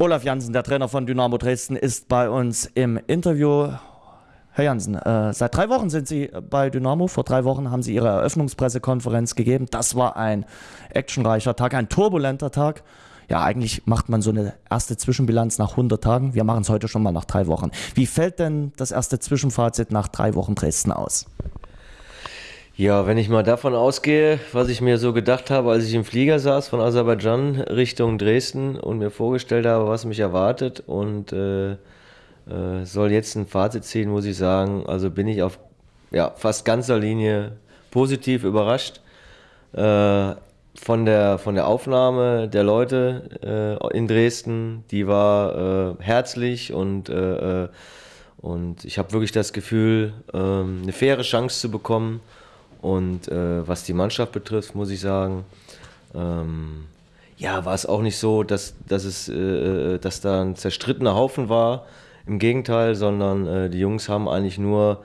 Olaf Jansen, der Trainer von Dynamo Dresden, ist bei uns im Interview. Herr Jansen, äh, seit drei Wochen sind Sie bei Dynamo. Vor drei Wochen haben Sie Ihre Eröffnungspressekonferenz gegeben. Das war ein actionreicher Tag, ein turbulenter Tag. Ja, eigentlich macht man so eine erste Zwischenbilanz nach 100 Tagen. Wir machen es heute schon mal nach drei Wochen. Wie fällt denn das erste Zwischenfazit nach drei Wochen Dresden aus? Ja, wenn ich mal davon ausgehe, was ich mir so gedacht habe, als ich im Flieger saß von Aserbaidschan Richtung Dresden und mir vorgestellt habe, was mich erwartet und äh, äh, soll jetzt ein Fazit ziehen, muss ich sagen, also bin ich auf ja, fast ganzer Linie positiv überrascht äh, von, der, von der Aufnahme der Leute äh, in Dresden. Die war äh, herzlich und, äh, und ich habe wirklich das Gefühl, ähm, eine faire Chance zu bekommen und äh, was die Mannschaft betrifft, muss ich sagen, ähm, ja, war es auch nicht so, dass, dass, es, äh, äh, dass da ein zerstrittener Haufen war. Im Gegenteil, sondern äh, die Jungs haben eigentlich nur,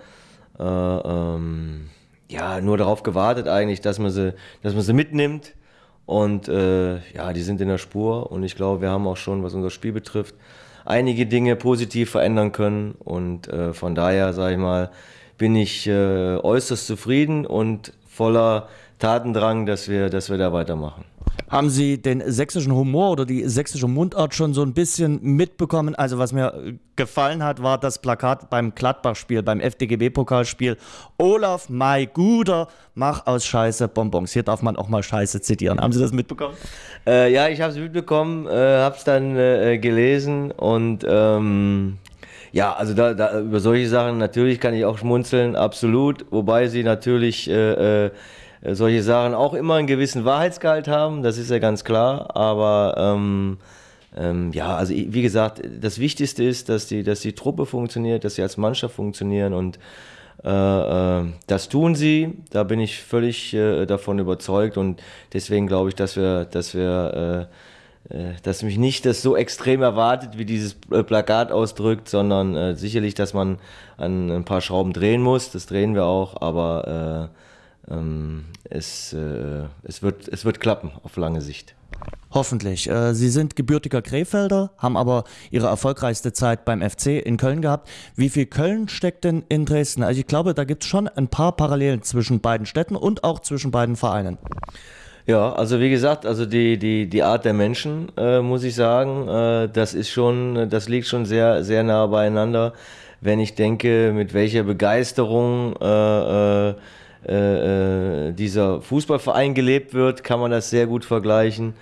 äh, ähm, ja, nur darauf gewartet, eigentlich, dass man sie, dass man sie mitnimmt. Und äh, ja, die sind in der Spur. Und ich glaube, wir haben auch schon, was unser Spiel betrifft, einige Dinge positiv verändern können. Und von daher, sage ich mal, bin ich äh, äußerst zufrieden und voller Tatendrang, dass wir, dass wir da weitermachen. Haben Sie den sächsischen Humor oder die sächsische Mundart schon so ein bisschen mitbekommen? Also was mir gefallen hat, war das Plakat beim Gladbach-Spiel, beim FDGB-Pokalspiel. Olaf, mein Guter, mach aus Scheiße Bonbons. Hier darf man auch mal Scheiße zitieren. Haben Sie das mitbekommen? Äh, ja, ich habe es mitbekommen, äh, habe es dann äh, gelesen und ähm, ja, also da, da, über solche Sachen natürlich kann ich auch schmunzeln, absolut. Wobei sie natürlich äh, äh, solche Sachen auch immer einen gewissen Wahrheitsgehalt haben, das ist ja ganz klar. Aber ähm, ähm, ja, also wie gesagt, das Wichtigste ist, dass die, dass die Truppe funktioniert, dass sie als Mannschaft funktionieren und äh, äh, das tun sie. Da bin ich völlig äh, davon überzeugt und deswegen glaube ich, dass wir, dass wir äh, dass mich nicht das so extrem erwartet, wie dieses äh, Plakat ausdrückt, sondern äh, sicherlich, dass man an ein paar Schrauben drehen muss. Das drehen wir auch, aber äh, ähm, es, äh, es, wird, es wird klappen auf lange Sicht. Hoffentlich. Äh, Sie sind gebürtiger Krefelder, haben aber Ihre erfolgreichste Zeit beim FC in Köln gehabt. Wie viel Köln steckt denn in Dresden? Also ich glaube, da gibt es schon ein paar Parallelen zwischen beiden Städten und auch zwischen beiden Vereinen. Ja, also wie gesagt, also die, die, die Art der Menschen, äh, muss ich sagen, äh, das ist schon, das liegt schon sehr, sehr nah beieinander. Wenn ich denke, mit welcher Begeisterung äh, äh, äh, dieser Fußballverein gelebt wird, kann man das sehr gut vergleichen.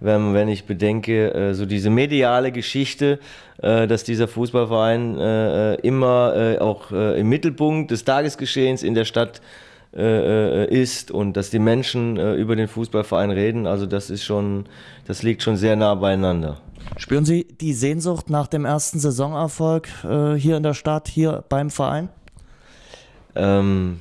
Wenn, wenn ich bedenke, äh, so diese mediale Geschichte, dass dieser Fußballverein immer auch im Mittelpunkt des Tagesgeschehens in der Stadt äh, äh, ist und dass die Menschen äh, über den Fußballverein reden, also das ist schon, das liegt schon sehr nah beieinander. Spüren Sie die Sehnsucht nach dem ersten Saisonerfolg äh, hier in der Stadt, hier beim Verein? Ähm,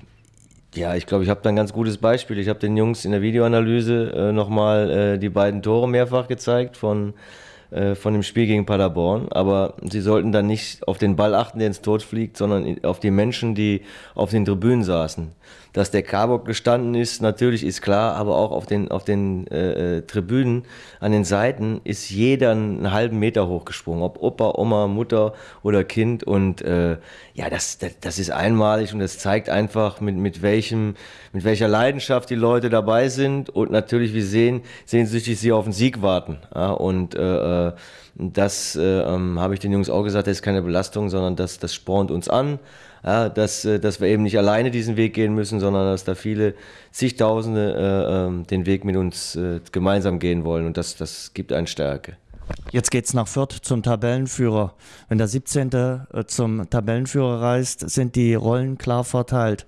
ja, ich glaube, ich habe da ein ganz gutes Beispiel. Ich habe den Jungs in der Videoanalyse äh, nochmal äh, die beiden Tore mehrfach gezeigt von äh, von dem Spiel gegen Paderborn. Aber sie sollten dann nicht auf den Ball achten, der ins Tor fliegt, sondern auf die Menschen, die auf den Tribünen saßen. Dass der Karbock gestanden ist, natürlich ist klar, aber auch auf den, auf den äh, äh, Tribünen an den Seiten ist jeder einen halben Meter hochgesprungen, ob Opa, Oma, Mutter oder Kind. Und äh, ja, das, das, das ist einmalig und das zeigt einfach, mit, mit, welchem, mit welcher Leidenschaft die Leute dabei sind. Und natürlich, wir sehen, sehnsüchtig sie auf den Sieg warten. Ja, und äh, äh das äh, ähm, habe ich den Jungs auch gesagt, das ist keine Belastung, sondern das, das spornt uns an ja, dass, äh, dass wir eben nicht alleine diesen Weg gehen müssen, sondern dass da viele zigtausende äh, ähm, den Weg mit uns äh, gemeinsam gehen wollen und das, das gibt eine Stärke. Jetzt geht es nach Fürth zum Tabellenführer. Wenn der 17. Äh, zum Tabellenführer reist, sind die Rollen klar verteilt.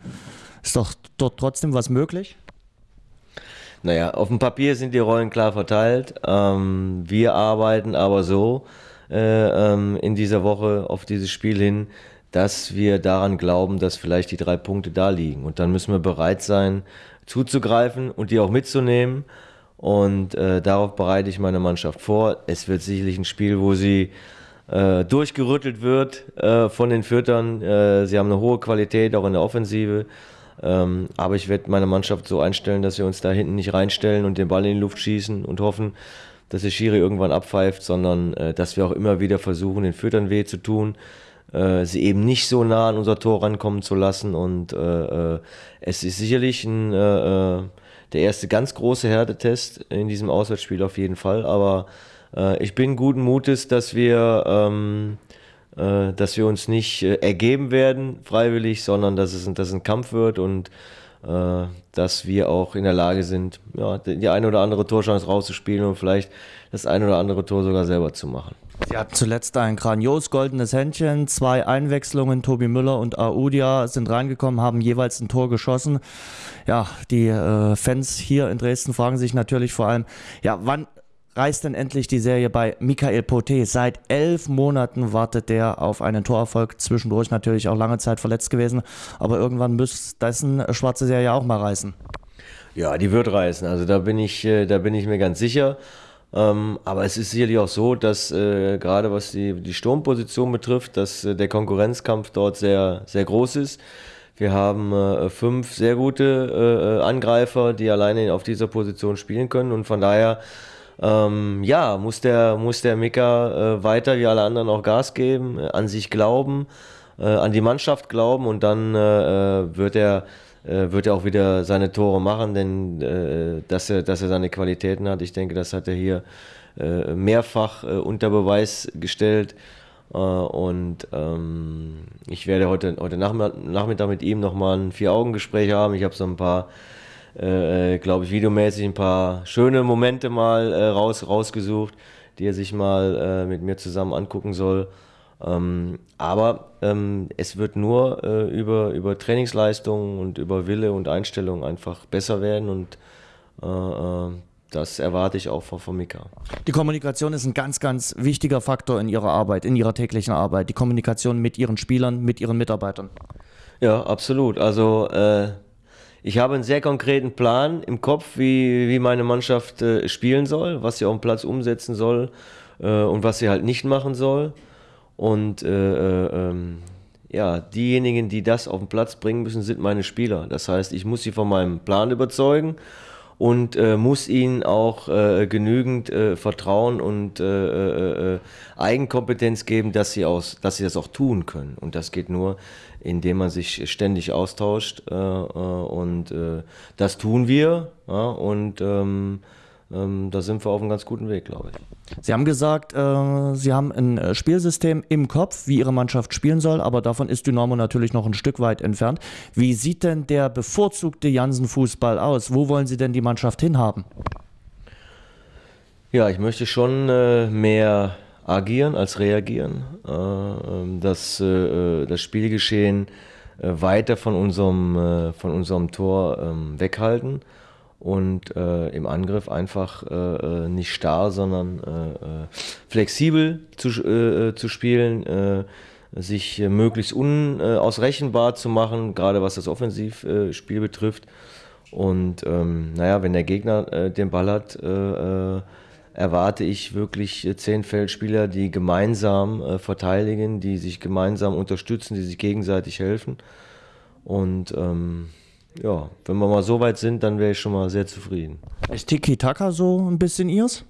Ist doch dort trotzdem was möglich? Naja, auf dem Papier sind die Rollen klar verteilt. Ähm, wir arbeiten aber so äh, ähm, in dieser Woche auf dieses Spiel hin, dass wir daran glauben, dass vielleicht die drei Punkte da liegen. Und dann müssen wir bereit sein, zuzugreifen und die auch mitzunehmen. Und äh, darauf bereite ich meine Mannschaft vor. Es wird sicherlich ein Spiel, wo sie äh, durchgerüttelt wird äh, von den Füttern. Äh, sie haben eine hohe Qualität, auch in der Offensive. Ähm, aber ich werde meine Mannschaft so einstellen, dass wir uns da hinten nicht reinstellen und den Ball in die Luft schießen und hoffen, dass der Schiri irgendwann abpfeift, sondern äh, dass wir auch immer wieder versuchen, den Füttern weh zu tun, äh, sie eben nicht so nah an unser Tor rankommen zu lassen. Und äh, äh es ist sicherlich ein, äh, äh, der erste ganz große Härtetest in diesem Auswärtsspiel auf jeden Fall. Aber ich bin guten Mutes, dass wir, ähm, dass wir uns nicht ergeben werden freiwillig, sondern dass es, dass ein Kampf wird und äh, dass wir auch in der Lage sind, ja, die eine oder andere Torchance rauszuspielen und vielleicht das eine oder andere Tor sogar selber zu machen. Sie hatten zuletzt ein grandios goldenes Händchen, zwei Einwechslungen, Tobi Müller und Audia sind reingekommen, haben jeweils ein Tor geschossen. Ja, die äh, Fans hier in Dresden fragen sich natürlich vor allem, ja, wann reißt denn endlich die Serie bei Michael Poté. Seit elf Monaten wartet der auf einen Torerfolg. Zwischendurch natürlich auch lange Zeit verletzt gewesen. Aber irgendwann müsste dessen schwarze Serie auch mal reißen. Ja, die wird reißen. Also da bin ich, äh, da bin ich mir ganz sicher. Ähm, aber es ist sicherlich auch so, dass äh, gerade was die, die Sturmposition betrifft, dass äh, der Konkurrenzkampf dort sehr, sehr groß ist. Wir haben äh, fünf sehr gute äh, Angreifer, die alleine auf dieser Position spielen können und von daher ähm, ja, muss der, muss der Mika äh, weiter wie alle anderen auch Gas geben, äh, an sich glauben, äh, an die Mannschaft glauben und dann äh, äh, wird er wird er auch wieder seine Tore machen, denn äh, dass, er, dass er seine Qualitäten hat, ich denke, das hat er hier äh, mehrfach äh, unter Beweis gestellt. und ähm, ich werde heute, heute Nachmittag mit ihm nochmal ein Vier-Augen-Gespräch haben. Ich habe so ein paar äh, äh, glaube ich, videomäßig ein paar schöne Momente mal äh, raus, rausgesucht, die er sich mal äh, mit mir zusammen angucken soll. Ähm, aber ähm, es wird nur äh, über, über Trainingsleistungen und über Wille und Einstellung einfach besser werden und äh, das erwarte ich auch von, von Mika. Die Kommunikation ist ein ganz, ganz wichtiger Faktor in Ihrer Arbeit, in Ihrer täglichen Arbeit. Die Kommunikation mit Ihren Spielern, mit Ihren Mitarbeitern. Ja, absolut. Also ich habe einen sehr konkreten Plan im Kopf, wie, wie meine Mannschaft äh, spielen soll, was sie auf dem Platz umsetzen soll äh, und was sie halt nicht machen soll. Und äh, äh, ähm, ja, diejenigen, die das auf den Platz bringen müssen, sind meine Spieler. Das heißt, ich muss sie von meinem Plan überzeugen und äh, muss ihnen auch äh, genügend äh, Vertrauen und äh, äh, Eigenkompetenz geben, dass sie, aus, dass sie das auch tun können. Und das geht nur, indem man sich ständig austauscht. Äh, und das tun wir. Ja, und ähm, ähm, da sind wir auf einem ganz guten Weg, glaube ich. Sie haben gesagt, äh, Sie haben ein äh, Spielsystem im Kopf, wie Ihre Mannschaft spielen soll, aber davon ist Dynamo natürlich noch ein Stück weit entfernt. Wie sieht denn der bevorzugte Jansen-Fußball aus? Wo wollen Sie denn die Mannschaft hinhaben? Ja, ich möchte schon äh, mehr agieren als reagieren. Äh, ähm, das, äh, das Spielgeschehen äh, weiter von unserem, von unserem Tor ähm, weghalten und äh, im Angriff einfach äh, äh, nicht starr, sondern äh, äh flexibel zu, äh, zu spielen, sich möglichst unausrechenbar zu machen, gerade was das Offensivspiel betrifft. Und ähm, naja, wenn der Gegner den Ball hat, erwarte ich wirklich zehn Feldspieler, die gemeinsam verteidigen, die sich gemeinsam unterstützen, die sich gegenseitig helfen. Und ähm, ja, wenn wir mal so weit sind, dann wäre ich schon mal sehr zufrieden. Ist Tiki-Taka so ein bisschen ihrs?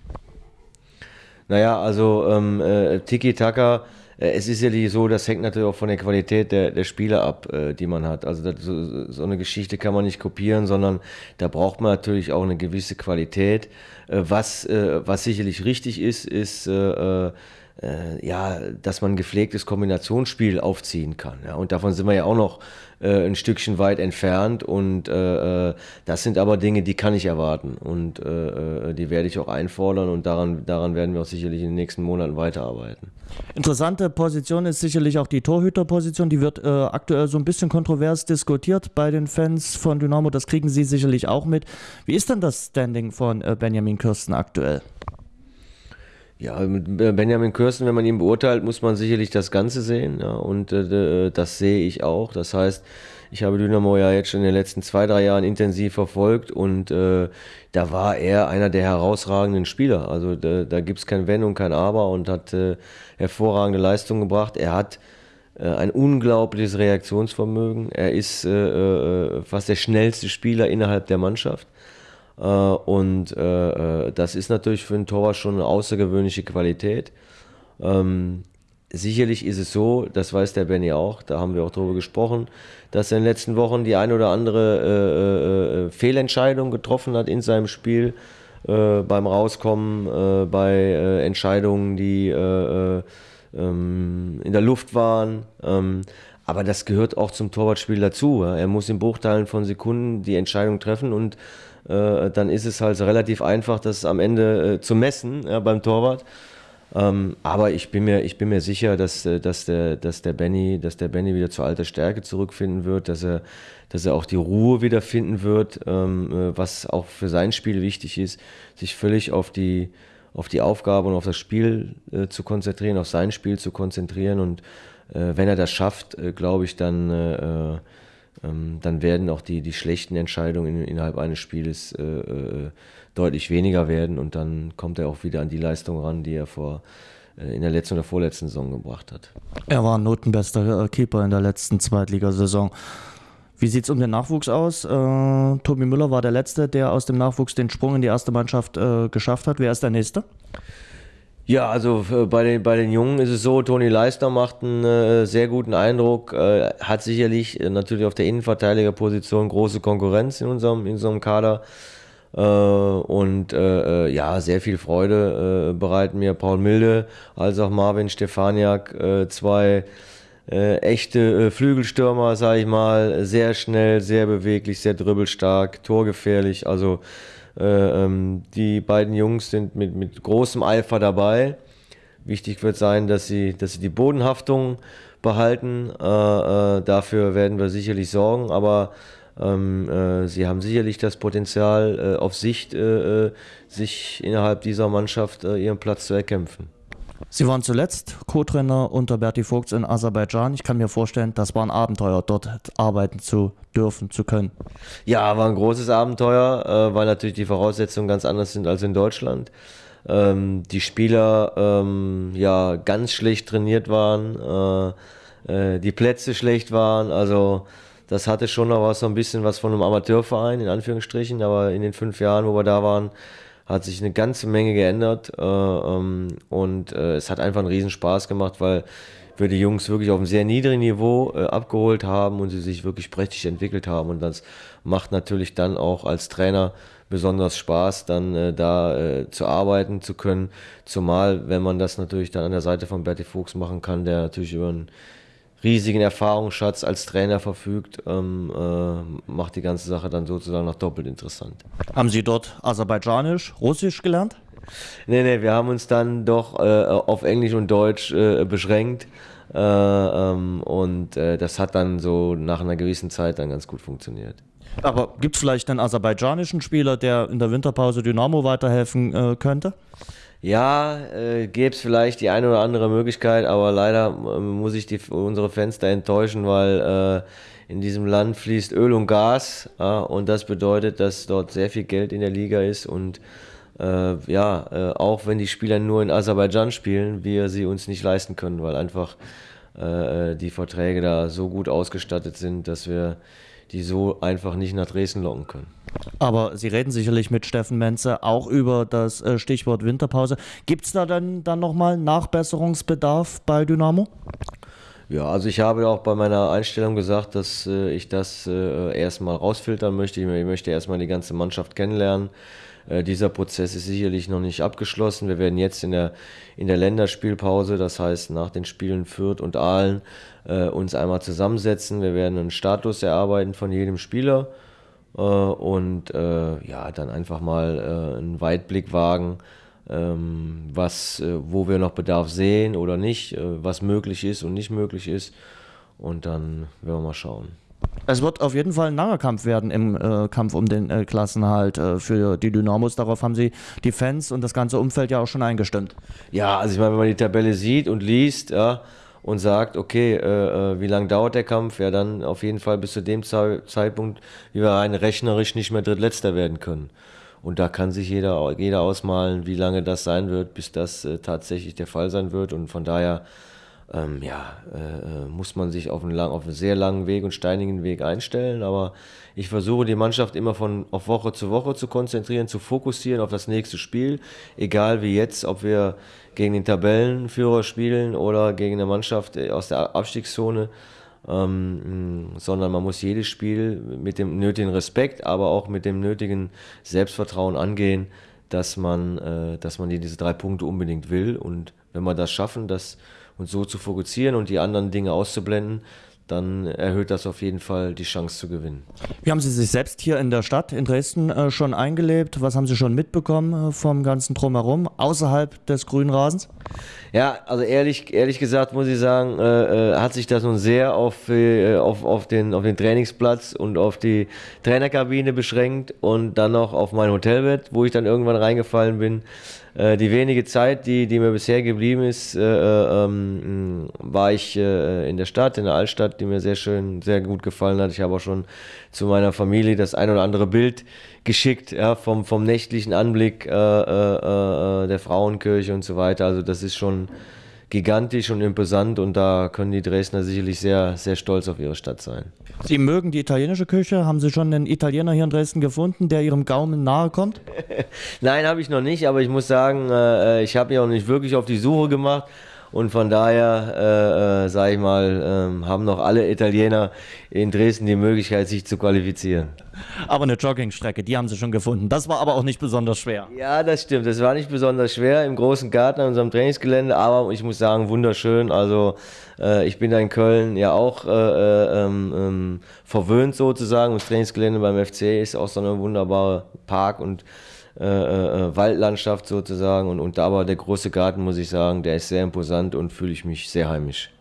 Naja, also ähm, äh, Tiki-Taka, äh, es ist ja so, das hängt natürlich auch von der Qualität der, der Spieler ab, äh, die man hat. Also das, so, so, eine Geschichte kann man nicht kopieren, sondern da braucht man natürlich auch eine gewisse Qualität. Äh, was, äh, was sicherlich richtig ist, ist äh, ja, dass man gepflegtes Kombinationsspiel aufziehen kann. Ja? Und davon sind wir ja auch noch äh, ein Stückchen weit entfernt. Und äh, äh das sind aber Dinge, die kann ich erwarten. Und äh, äh, die werde ich auch einfordern und daran, daran werden wir auch sicherlich in den nächsten Monaten weiterarbeiten. Interessante Position ist sicherlich auch die Torhüterposition. Die wird aktuell so ein bisschen kontrovers diskutiert bei den Fans von Dynamo. Das kriegen Sie sicherlich auch mit. Wie ist denn das Standing von Benjamin Kirsten aktuell? Ja, Benjamin Kirsten, wenn man ihn beurteilt, muss man sicherlich das Ganze sehen. Ja, und äh, das sehe ich auch. Das heißt, ich habe Dynamo ja jetzt schon in den letzten zwei, drei Jahren intensiv verfolgt und äh, da war er einer der herausragenden Spieler. Also da, da gibt es kein Wenn und kein Aber und hat äh, hervorragende Leistungen gebracht. Er hat äh, ein unglaubliches Reaktionsvermögen. Er ist äh, äh, fast der schnellste Spieler innerhalb der Mannschaft. Äh, und äh, äh, das ist natürlich für einen Torwart schon eine außergewöhnliche Qualität. Ähm, sicherlich ist es so, das weiß der Benny auch, da haben wir auch drüber gesprochen, dass er in den letzten Wochen die ein oder andere Fehlentscheidung getroffen hat in seinem Spiel beim Rauskommen, bei Entscheidungen, die äh, ähm, in der Luft waren. Ähm, aber das gehört auch zum Torwartspiel dazu. Er muss in Bruchteilen von Sekunden die Entscheidung treffen und dann ist es halt relativ einfach, das am Ende zu messen ja, beim Torwart. Ähm, aber ich bin mir, ich bin mir sicher, dass, äh, dass, der, dass, der Benny, dass der Benny wieder zur alter Stärke zurückfinden wird, dass er, dass er auch die Ruhe wiederfinden wird, ähm, äh, was auch für sein Spiel wichtig ist, sich völlig auf die, auf die Aufgabe und auf das Spiel äh, zu konzentrieren, auf sein Spiel zu konzentrieren. Und äh, wenn er das schafft, äh, glaube ich, dann, äh, ähm, dann werden auch die, die schlechten Entscheidungen in, innerhalb eines Spieles deutlich weniger werden und dann kommt er auch wieder an die Leistung ran, die er vor äh, in der letzten oder vorletzten Saison gebracht hat. Er war ein notenbester äh, Keeper in der letzten Zweitligasaison. Wie sieht es um den Nachwuchs aus? Äh, Tobi Müller war der Letzte, der aus dem Nachwuchs den Sprung in die erste Mannschaft äh, geschafft hat. Wer ist der Nächste? Ja, also äh, bei den, bei den Jungen ist es so, Toni Leister macht einen äh, sehr guten Eindruck, äh, hat sicherlich äh, natürlich auf der Innenverteidigerposition große Konkurrenz in unserem, in unserem Kader. Äh, und äh, ja, sehr viel Freude bereiten mir Paul Milde als auch Marvin Stefaniak, zwei echte Flügelstürmer, sage ich mal, sehr schnell, sehr beweglich, sehr dribbelstark, torgefährlich. Also die beiden Jungs sind mit, mit großem Eifer dabei. Wichtig wird sein, dass sie, dass sie die Bodenhaftung behalten. dafür werden wir sicherlich sorgen, aber ähm, äh, sie haben sicherlich das Potenzial, äh, auf Sicht äh, äh sich innerhalb dieser Mannschaft äh, ihren Platz zu erkämpfen. Sie waren zuletzt Co-Trainer unter Berti Vogts in Aserbaidschan. Ich kann mir vorstellen, das war ein Abenteuer, dort arbeiten zu dürfen, zu können. Ja, war ein großes Abenteuer, äh, weil natürlich die Voraussetzungen ganz anders sind als in Deutschland. Ähm, die Spieler ähm, ja ganz schlecht trainiert waren, äh, äh, die Plätze schlecht waren, also das hatte schon noch was, so ein bisschen was von einem Amateurverein, in Anführungsstrichen, aber in den fünf Jahren, wo wir da waren, hat sich eine ganze Menge geändert äh, ähm, und äh, es hat einfach einen riesen Spaß gemacht, weil wir die Jungs wirklich auf einem sehr niedrigen Niveau äh, abgeholt haben und sie sich wirklich prächtig entwickelt haben. Und das macht natürlich dann auch als Trainer besonders Spaß, dann äh, da äh, zu arbeiten zu können, zumal wenn man das natürlich dann an der Seite von Bertie Fuchs machen kann, der natürlich über einen riesigen Erfahrungsschatz als Trainer verfügt, ähm, äh, macht die ganze Sache dann sozusagen noch doppelt interessant. Haben Sie dort Aserbaidschanisch, Russisch gelernt? Nee, nee, wir haben uns dann doch äh, auf Englisch und Deutsch äh, beschränkt. Äh, ähm, und äh, das hat dann so nach einer gewissen Zeit dann ganz gut funktioniert. Aber gibt es vielleicht einen aserbaidschanischen Spieler, der in der Winterpause Dynamo weiterhelfen äh, könnte? Ja, äh, gäbe es vielleicht die eine oder andere Möglichkeit, aber leider äh, muss ich die, unsere Fans da enttäuschen, weil äh, in diesem Land fließt Öl und Gas äh, und das bedeutet, dass dort sehr viel Geld in der Liga ist und äh, ja, äh, auch wenn die Spieler nur in Aserbaidschan spielen, wir sie uns nicht leisten können, weil einfach äh, die Verträge da so gut ausgestattet sind, dass wir die so einfach nicht nach Dresden locken können. Aber Sie reden sicherlich mit Steffen Menze auch über das äh, Stichwort Winterpause. Gibt es da dann, dann nochmal Nachbesserungsbedarf bei Dynamo? Ja, also ich habe auch bei meiner Einstellung gesagt, dass äh, ich das äh, erstmal rausfiltern möchte. Ich möchte erstmal die ganze Mannschaft kennenlernen. Äh, dieser Prozess ist sicherlich noch nicht abgeschlossen. Wir werden jetzt in der, in der Länderspielpause, das heißt nach den Spielen Fürth und Aalen, äh, uns einmal zusammensetzen. Wir werden einen Status erarbeiten von jedem Spieler äh, und äh, ja, dann einfach mal äh, einen Weitblick wagen, ähm, was, wo wir noch Bedarf sehen oder nicht, was möglich ist und nicht möglich ist. Und dann werden wir mal schauen. Es wird auf jeden Fall ein langer Kampf werden im äh, Kampf um den äh, Klassenhalt äh, für die Dynamos. Darauf haben sie die Fans und das ganze Umfeld ja auch schon eingestimmt. Ja, also ich meine, wenn man die Tabelle sieht und liest, ja, und sagt, okay, äh, äh, wie lange dauert der Kampf? Ja, dann auf jeden Fall bis zu dem Ze Zeitpunkt, wie wir rein rechnerisch nicht mehr Drittletzter werden können. Und da kann sich jeder, jeder ausmalen, wie lange das sein wird, bis das äh, tatsächlich der Fall sein wird. Und von daher ähm, ja, äh, äh, muss man sich auf einen, lang, auf einen sehr langen Weg und steinigen Weg einstellen. Aber ich versuche die Mannschaft immer von auf Woche zu Woche zu konzentrieren, zu fokussieren auf das nächste Spiel. Egal wie jetzt, ob wir gegen den Tabellenführer spielen oder gegen eine Mannschaft aus der Abstiegszone. Ähm, sondern man muss jedes Spiel mit dem nötigen Respekt, aber auch mit dem nötigen Selbstvertrauen angehen, dass man, äh, dass man diese drei Punkte unbedingt will. Und wenn wir das schaffen, das und so zu fokussieren und die anderen Dinge auszublenden, dann erhöht das auf jeden Fall die Chance zu gewinnen. Wie haben Sie sich selbst hier in der Stadt in Dresden äh, schon eingelebt? Was haben Sie schon mitbekommen äh, vom ganzen Drumherum, außerhalb des grünen Rasens? Ja, also ehrlich, ehrlich gesagt muss ich sagen, äh, äh hat sich das nun sehr auf, äh, auf, auf, den, auf den Trainingsplatz und auf die Trainerkabine beschränkt und dann noch auf mein Hotelbett, wo ich dann irgendwann reingefallen bin. Äh, die wenige Zeit, die, die mir bisher geblieben ist, äh, äh ähm, war ich äh, in der Stadt, in der Altstadt, die mir sehr schön, sehr gut gefallen hat. Ich habe auch schon zu meiner Familie das ein oder andere Bild geschickt, ja, vom, vom nächtlichen Anblick äh, der Frauenkirche und so weiter. Also das ist schon gigantisch und imposant und da können die Dresdner sicherlich sehr, sehr stolz auf ihre Stadt sein. Sie mögen die italienische Küche. Haben Sie schon einen Italiener hier in Dresden gefunden, der Ihrem Gaumen nahe kommt? Nein, habe ich noch nicht, aber ich muss sagen, äh, ich habe mich auch nicht wirklich auf die Suche gemacht. Und von daher, äh, äh, sage ich mal, äh, haben noch alle Italiener in Dresden die Möglichkeit, sich zu qualifizieren. Aber eine Joggingstrecke, die haben sie schon gefunden. Das war aber auch nicht besonders schwer. Ja, das stimmt. Das war nicht besonders schwer im großen Garten an unserem Trainingsgelände, aber ich muss sagen, wunderschön. Also äh, ich bin da in Köln ja auch äh, äh ähm, ähm, verwöhnt sozusagen. Das Trainingsgelände beim FC ist auch so eine wunderbare Park und äh, äh, äh, Waldlandschaft sozusagen. Und, und aber der große Garten, muss ich sagen, der ist sehr imposant und fühle ich mich sehr heimisch.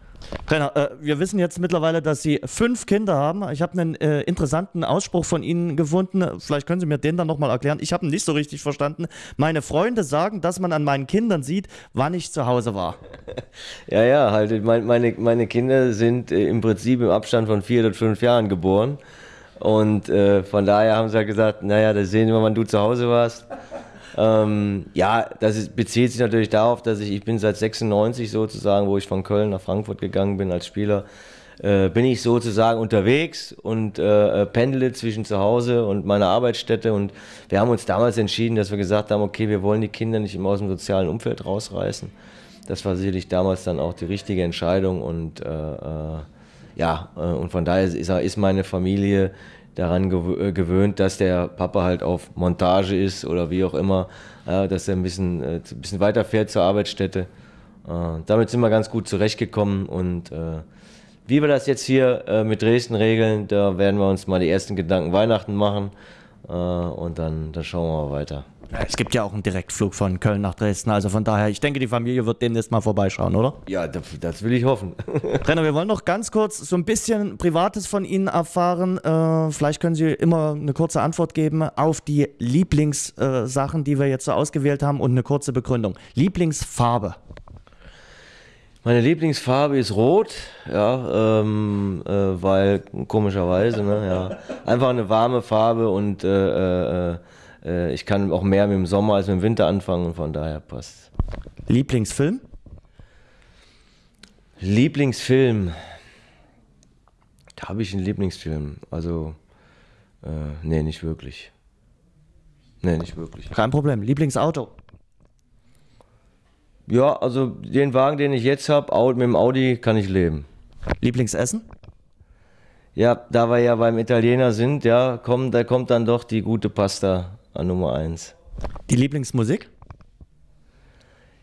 Trainer, äh, wir wissen jetzt mittlerweile, dass Sie fünf Kinder haben. Ich habe einen äh, interessanten Ausspruch von Ihnen gefunden. Vielleicht können Sie mir den dann nochmal erklären. Ich habe ihn nicht so richtig verstanden. Meine Freunde sagen, dass man an meinen Kindern sieht, wann ich zu Hause war. Ja, ja, halt. Meine, meine Kinder sind äh, im Prinzip im Abstand von vier oder fünf Jahren geboren. Und äh, von daher haben sie ja gesagt, naja, das sehen wir, wann du zu Hause warst. Ähm, ja, das ist, bezieht sich natürlich darauf, dass ich, ich bin seit 96 sozusagen, wo ich von Köln nach Frankfurt gegangen bin als Spieler, äh, bin ich sozusagen unterwegs und äh, pendele zwischen zu Hause und meiner Arbeitsstätte. Und wir haben uns damals entschieden, dass wir gesagt haben, okay, wir wollen die Kinder nicht immer aus dem sozialen Umfeld rausreißen. Das war sicherlich damals dann auch die richtige Entscheidung und äh, äh ja, äh, und von daher ist, ist meine Familie daran äh, gewöhnt, dass der Papa halt auf Montage ist oder wie auch immer, dass er ein bisschen, äh, ein bisschen weiter fährt zur Arbeitsstätte. damit sind wir ganz gut zurechtgekommen und wie wir das jetzt hier mit Dresden regeln, da werden wir uns mal die ersten Gedanken Weihnachten machen und dann, dann schauen wir mal weiter. Es gibt ja auch einen Direktflug von Köln nach Dresden, also von daher, ich denke, die Familie wird demnächst mal vorbeischauen, oder? Ja, das, will ich hoffen. Trainer, wir wollen noch ganz kurz so ein bisschen Privates von Ihnen erfahren. Äh, vielleicht können Sie immer eine kurze Antwort geben auf die Lieblingssachen, äh, die wir jetzt so ausgewählt haben und eine kurze Begründung. Lieblingsfarbe? Meine Lieblingsfarbe ist rot, ja, ähm, äh, weil komischerweise, ne, ja, einfach eine warme Farbe und äh, ich kann auch mehr mit dem Sommer als mit dem Winter anfangen und von daher passt. Lieblingsfilm? Lieblingsfilm. Da habe ich einen Lieblingsfilm. Also, äh, nee, nicht wirklich. Nee, nicht wirklich. Kein Problem. Lieblingsauto? Ja, also den Wagen, den ich jetzt habe, mit dem Audi kann ich leben. Lieblingsessen? Ja, da wir ja beim Italiener sind, ja, komm, da kommt dann doch die gute Pasta an Nummer eins. Die Lieblingsmusik?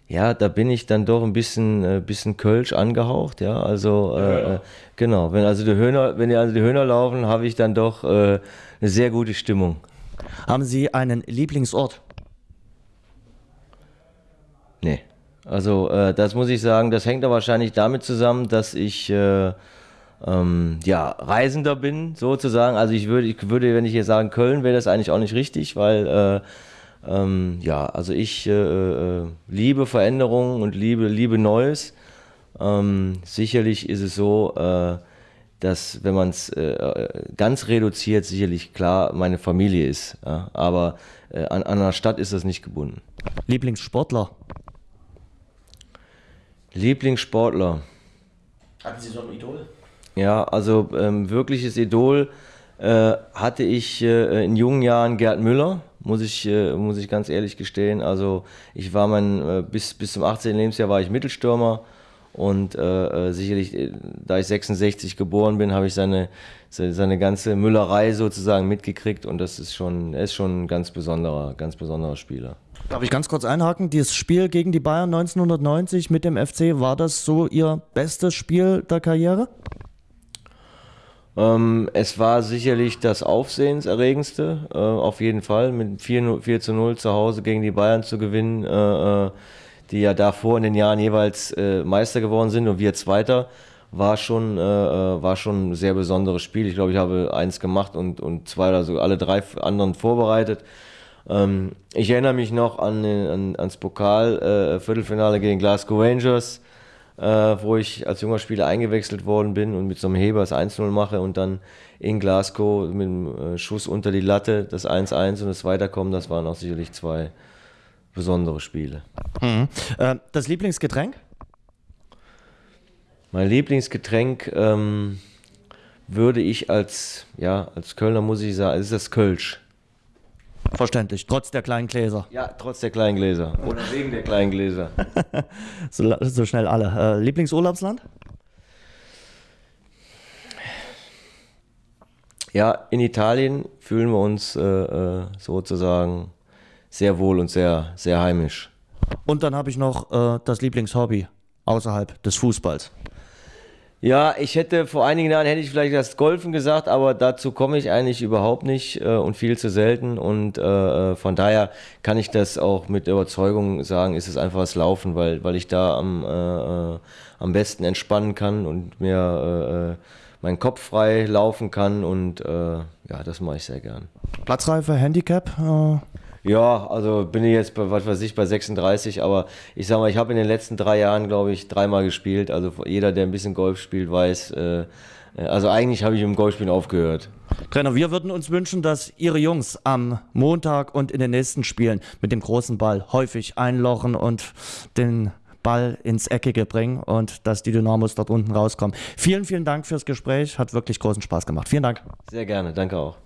Ja, da bin ich dann doch ein bisschen, äh, bisschen Kölsch angehaucht, ja. Also äh, ja. Äh, genau, wenn also die Höhner, wenn also die Höhner laufen, habe ich dann doch äh, eine sehr gute Stimmung. Haben Sie einen Lieblingsort? Nee. Also äh, das muss ich sagen, das hängt da wahrscheinlich damit zusammen, dass ich äh, ähm, ja, Reisender bin, sozusagen. Also ich würde, ich würde, wenn ich hier sagen Köln, wäre das eigentlich auch nicht richtig, weil äh, ähm, ja, also ich äh, äh, liebe Veränderungen und liebe, liebe Neues. Ähm, sicherlich ist es so, äh, dass wenn man es äh, ganz reduziert, sicherlich klar meine Familie ist. Ja? Aber äh, an, an einer Stadt ist das nicht gebunden. Lieblingssportler? Lieblingssportler. Hatten Sie so ein Idol? Ja, also ähm, wirkliches Idol äh, hatte ich äh, in jungen Jahren Gerd Müller, muss ich, äh, muss ich ganz ehrlich gestehen. Also ich war mein, äh, bis, bis zum 18. Lebensjahr war ich Mittelstürmer und äh, äh, sicherlich, da ich 66 geboren bin, habe ich seine, seine ganze Müllerei sozusagen mitgekriegt und das ist schon, er ist schon ein ganz besonderer, ganz besonderer Spieler. Darf ich ganz kurz einhaken? Dieses Spiel gegen die Bayern 1990 mit dem FC, war das so Ihr bestes Spiel der Karriere? Ähm, es war sicherlich das Aufsehenserregendste, äh, auf jeden Fall, mit 4, 4 zu 0 zu Hause gegen die Bayern zu gewinnen, äh, äh, die ja davor in den Jahren jeweils äh, Meister geworden sind und wir Zweiter, war schon, äh, äh, war schon ein sehr besonderes Spiel. Ich glaube, ich habe eins gemacht und, und zwei oder so alle drei anderen vorbereitet. Ähm, ich erinnere mich noch an, an ans Pokal-Viertelfinale gegen Glasgow Rangers äh, wo ich als junger Spieler eingewechselt worden bin und mit so einem Heber das 1-0 mache und dann in Glasgow mit einem äh, Schuss unter die Latte das 1-1 und das Weiterkommen, das waren auch sicherlich zwei besondere Spiele. Mhm. Äh, das Lieblingsgetränk? Mein Lieblingsgetränk ähm, würde ich als, ja, als Kölner muss ich sagen, ist das Kölsch. Verständlich, trotz der kleinen Gläser. Ja, trotz der kleinen Gläser. Oder wegen der kleinen Gläser. so, so, schnell alle. Äh, Lieblingsurlaubsland? Ja, in Italien fühlen wir uns äh, äh, sozusagen sehr wohl und sehr, sehr heimisch. Und dann habe ich noch äh, das Lieblingshobby außerhalb des Fußballs. Ja, ich hätte vor einigen Jahren hätte ich vielleicht das Golfen gesagt, aber dazu komme ich eigentlich überhaupt nicht äh, und viel zu selten. Und äh, äh, von daher kann ich das auch mit Überzeugung sagen, ist es einfach das Laufen, weil, weil ich da am, äh, äh am besten entspannen kann und mir äh, meinen Kopf frei laufen kann. Und ja, das mache ich sehr gern. Platzreife, Handicap? Ja, also bin ich jetzt bei, was weiß ich, bei 36, aber ich sag mal, ich habe in den letzten drei Jahren, glaube ich, dreimal gespielt. Also jeder, der ein bisschen Golf spielt, weiß, äh, äh also eigentlich habe ich im Golfspielen aufgehört. Trainer, wir würden uns wünschen, dass Ihre Jungs am Montag und in den nächsten Spielen mit dem großen Ball häufig einlochen und den Ball ins Eckige bringen und dass die Dynamos dort unten rauskommen. Vielen, vielen Dank fürs Gespräch. Hat wirklich großen Spaß gemacht. Vielen Dank. Sehr gerne. Danke auch.